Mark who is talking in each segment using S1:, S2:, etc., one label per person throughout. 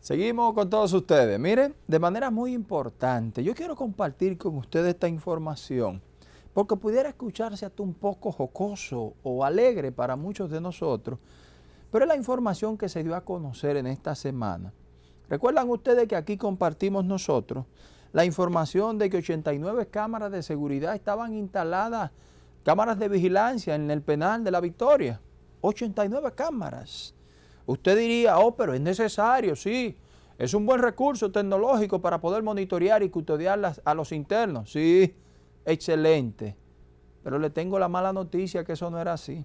S1: Seguimos con todos ustedes. Miren, de manera muy importante, yo quiero compartir con ustedes esta información, porque pudiera escucharse hasta un poco jocoso o alegre para muchos de nosotros, pero es la información que se dio a conocer en esta semana. Recuerdan ustedes que aquí compartimos nosotros la información de que 89 cámaras de seguridad estaban instaladas, cámaras de vigilancia en el penal de la Victoria. 89 cámaras. Usted diría, oh, pero es necesario, sí. Es un buen recurso tecnológico para poder monitorear y custodiar a los internos. Sí, excelente. Pero le tengo la mala noticia que eso no era así.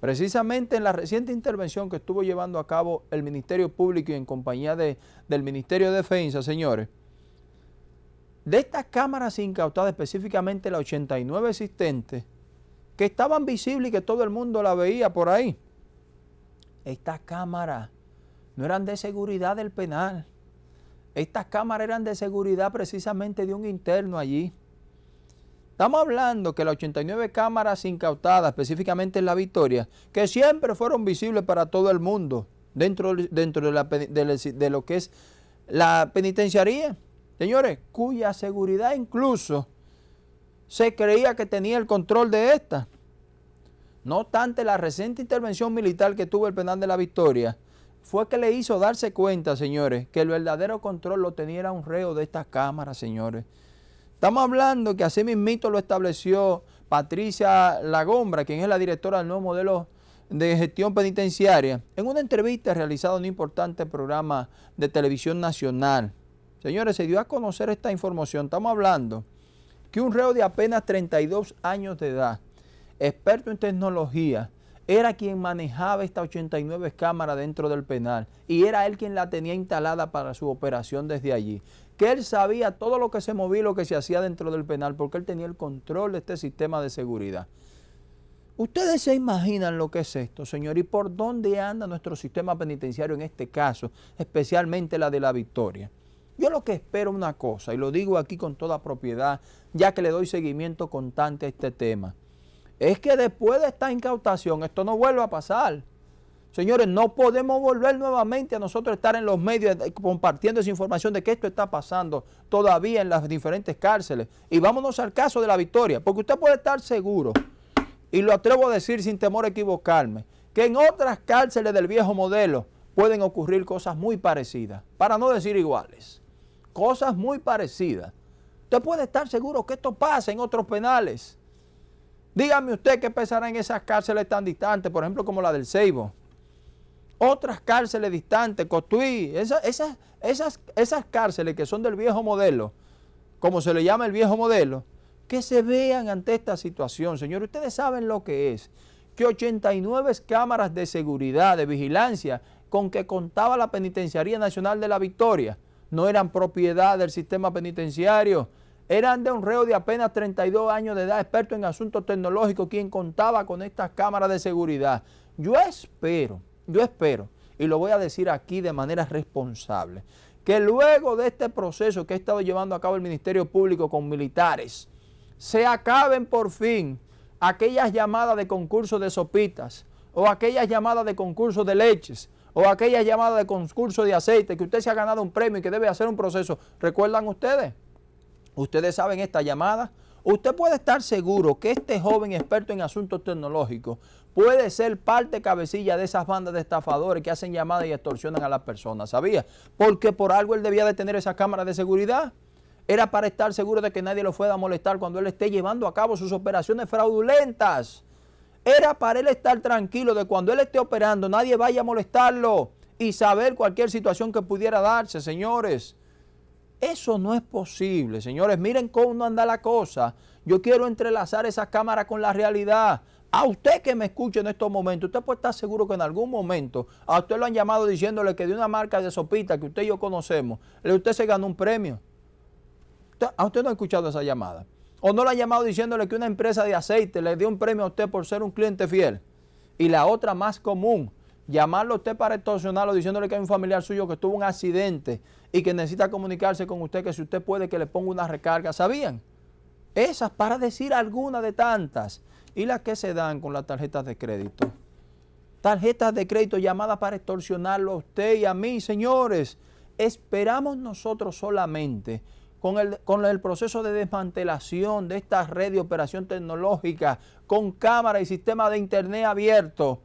S1: Precisamente en la reciente intervención que estuvo llevando a cabo el Ministerio Público y en compañía de, del Ministerio de Defensa, señores, de estas cámaras incautadas, específicamente las 89 existentes, que estaban visibles y que todo el mundo la veía por ahí, estas cámaras no eran de seguridad del penal. Estas cámaras eran de seguridad precisamente de un interno allí. Estamos hablando que las 89 cámaras incautadas, específicamente en La Victoria, que siempre fueron visibles para todo el mundo, dentro, dentro de, de lo que es la penitenciaría, señores, cuya seguridad incluso se creía que tenía el control de esta. No obstante, la reciente intervención militar que tuvo el penal de la Victoria fue que le hizo darse cuenta, señores, que el verdadero control lo tenía un reo de estas cámaras, señores. Estamos hablando que así mismito lo estableció Patricia Lagombra, quien es la directora del nuevo modelo de gestión penitenciaria, en una entrevista realizada en un importante programa de televisión nacional. Señores, se dio a conocer esta información. Estamos hablando que un reo de apenas 32 años de edad, experto en tecnología, era quien manejaba estas 89 cámaras dentro del penal y era él quien la tenía instalada para su operación desde allí. Que él sabía todo lo que se movía y lo que se hacía dentro del penal porque él tenía el control de este sistema de seguridad. Ustedes se imaginan lo que es esto, señor, y por dónde anda nuestro sistema penitenciario en este caso, especialmente la de la Victoria. Yo lo que espero una cosa, y lo digo aquí con toda propiedad, ya que le doy seguimiento constante a este tema, es que después de esta incautación esto no vuelva a pasar. Señores, no podemos volver nuevamente a nosotros estar en los medios compartiendo esa información de que esto está pasando todavía en las diferentes cárceles. Y vámonos al caso de la victoria, porque usted puede estar seguro, y lo atrevo a decir sin temor a equivocarme, que en otras cárceles del viejo modelo pueden ocurrir cosas muy parecidas, para no decir iguales, cosas muy parecidas. Usted puede estar seguro que esto pasa en otros penales. Dígame usted qué pensará en esas cárceles tan distantes, por ejemplo, como la del Ceibo. Otras cárceles distantes, Cotuí, esas, esas, esas, esas cárceles que son del viejo modelo, como se le llama el viejo modelo, que se vean ante esta situación. Señor, ustedes saben lo que es, que 89 cámaras de seguridad, de vigilancia, con que contaba la Penitenciaría Nacional de la Victoria, no eran propiedad del sistema penitenciario, eran de un reo de apenas 32 años de edad, experto en asuntos tecnológicos, quien contaba con estas cámaras de seguridad. Yo espero, yo espero, y lo voy a decir aquí de manera responsable, que luego de este proceso que ha estado llevando a cabo el Ministerio Público con militares, se acaben por fin aquellas llamadas de concurso de sopitas, o aquellas llamadas de concurso de leches, o aquellas llamadas de concurso de aceite, que usted se ha ganado un premio y que debe hacer un proceso. ¿Recuerdan ustedes? Ustedes saben esta llamada. Usted puede estar seguro que este joven experto en asuntos tecnológicos puede ser parte cabecilla de esas bandas de estafadores que hacen llamadas y extorsionan a las personas, ¿sabía? Porque por algo él debía de tener esa cámara de seguridad. Era para estar seguro de que nadie lo fuera a molestar cuando él esté llevando a cabo sus operaciones fraudulentas. Era para él estar tranquilo de cuando él esté operando nadie vaya a molestarlo y saber cualquier situación que pudiera darse, señores. Eso no es posible, señores. Miren cómo anda la cosa. Yo quiero entrelazar esa cámara con la realidad. A usted que me escuche en estos momentos, usted puede estar seguro que en algún momento a usted lo han llamado diciéndole que de una marca de sopita que usted y yo conocemos, usted se ganó un premio. ¿A usted no ha escuchado esa llamada? ¿O no le han llamado diciéndole que una empresa de aceite le dio un premio a usted por ser un cliente fiel? Y la otra más común, llamarlo a usted para extorsionarlo diciéndole que hay un familiar suyo que tuvo un accidente y que necesita comunicarse con usted, que si usted puede que le ponga una recarga, ¿sabían? Esas para decir alguna de tantas. Y las que se dan con las tarjetas de crédito. Tarjetas de crédito llamadas para extorsionarlo a usted y a mí, señores. Esperamos nosotros solamente con el, con el proceso de desmantelación de esta red de operación tecnológica, con cámara y sistema de internet abierto,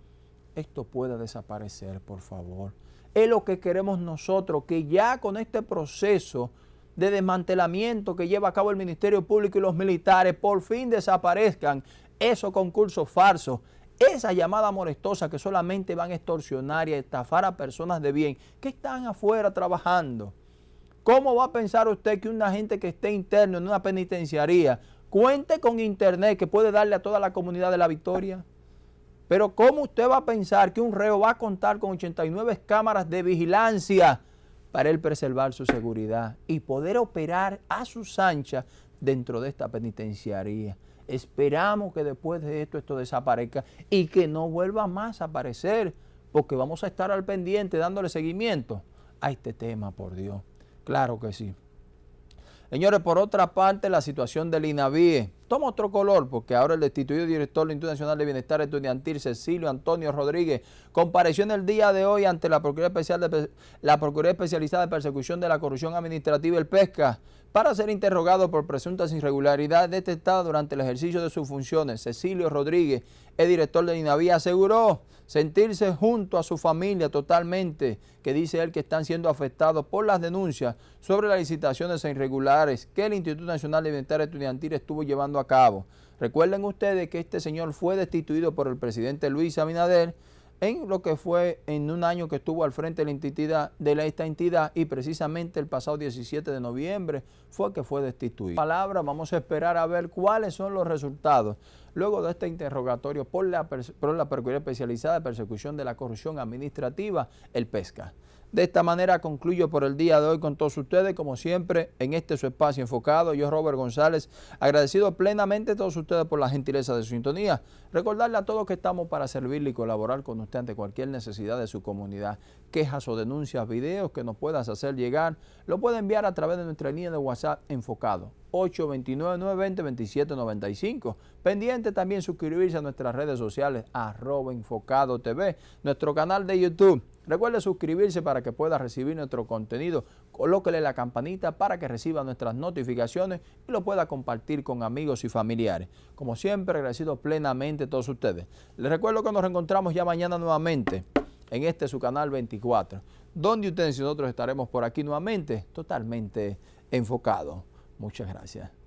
S1: esto pueda desaparecer, por favor. Es lo que queremos nosotros, que ya con este proceso de desmantelamiento que lleva a cabo el Ministerio Público y los militares, por fin desaparezcan esos concursos falsos, esa llamada molestosa que solamente van a extorsionar y a estafar a personas de bien que están afuera trabajando. ¿Cómo va a pensar usted que una gente que esté interno en una penitenciaría cuente con internet que puede darle a toda la comunidad de la Victoria? Pero ¿cómo usted va a pensar que un reo va a contar con 89 cámaras de vigilancia para él preservar su seguridad y poder operar a sus anchas dentro de esta penitenciaría? Esperamos que después de esto esto desaparezca y que no vuelva más a aparecer, porque vamos a estar al pendiente dándole seguimiento a este tema, por Dios. Claro que sí. Señores, por otra parte, la situación del INAVIE toma otro color porque ahora el destituido director del Instituto Nacional de Bienestar Estudiantil, Cecilio Antonio Rodríguez, compareció en el día de hoy ante la Procuraduría, Especial de, la Procuraduría Especializada de Persecución de la Corrupción Administrativa el PESCA para ser interrogado por presuntas irregularidades detectadas durante el ejercicio de sus funciones. Cecilio Rodríguez, el director de INAVIE, aseguró sentirse junto a su familia totalmente, que dice él que están siendo afectados por las denuncias sobre las licitaciones irregulares que el Instituto Nacional de Bienestar Estudiantil estuvo llevando a cabo. Recuerden ustedes que este señor fue destituido por el presidente Luis Abinader en lo que fue en un año que estuvo al frente de, la entidad, de esta entidad y precisamente el pasado 17 de noviembre fue que fue destituido. Palabra, vamos a esperar a ver cuáles son los resultados luego de este interrogatorio por la, por la Procuraduría Especializada de Persecución de la Corrupción Administrativa, el PESCA. De esta manera concluyo por el día de hoy con todos ustedes, como siempre, en este su espacio enfocado. Yo, Robert González, agradecido plenamente a todos ustedes por la gentileza de su sintonía. Recordarle a todos que estamos para servirle y colaborar con usted ante cualquier necesidad de su comunidad. Quejas o denuncias, videos que nos puedas hacer llegar, lo puede enviar a través de nuestra línea de WhatsApp enfocado. 829-920-2795. Pendiente también suscribirse a nuestras redes sociales, arroba enfocado TV, nuestro canal de YouTube. Recuerde suscribirse para que pueda recibir nuestro contenido. Colóquele la campanita para que reciba nuestras notificaciones y lo pueda compartir con amigos y familiares. Como siempre, agradecido plenamente a todos ustedes. Les recuerdo que nos reencontramos ya mañana nuevamente en este su canal 24, donde ustedes y nosotros estaremos por aquí nuevamente totalmente enfocados. Muchas gracias.